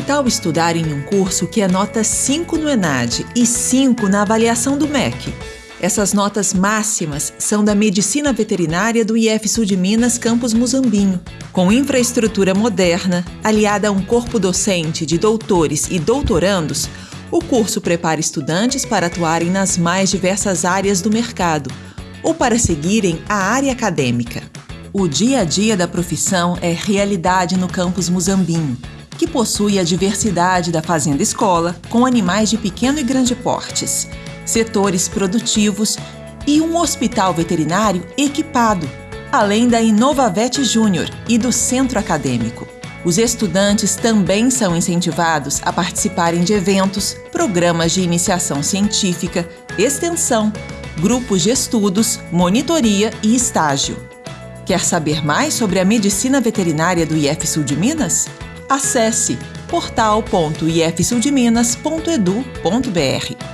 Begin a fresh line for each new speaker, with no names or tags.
tal estudar em um curso que é nota 5 no ENAD e 5 na avaliação do MEC? Essas notas máximas são da Medicina Veterinária do IF Sul de Minas, campus Muzambinho. Com infraestrutura moderna, aliada a um corpo docente de doutores e doutorandos, o curso prepara estudantes para atuarem nas mais diversas áreas do mercado ou para seguirem a área acadêmica. O dia a dia da profissão é realidade no campus Muzambinho, que possui a diversidade da fazenda escola, com animais de pequeno e grande portes setores produtivos e um hospital veterinário equipado, além da Inovavet Júnior e do centro acadêmico. Os estudantes também são incentivados a participarem de eventos, programas de iniciação científica, extensão, grupos de estudos, monitoria e estágio. Quer saber mais sobre a medicina veterinária do IF Sul de Minas? Acesse portal.ifsuldeminas.edu.br.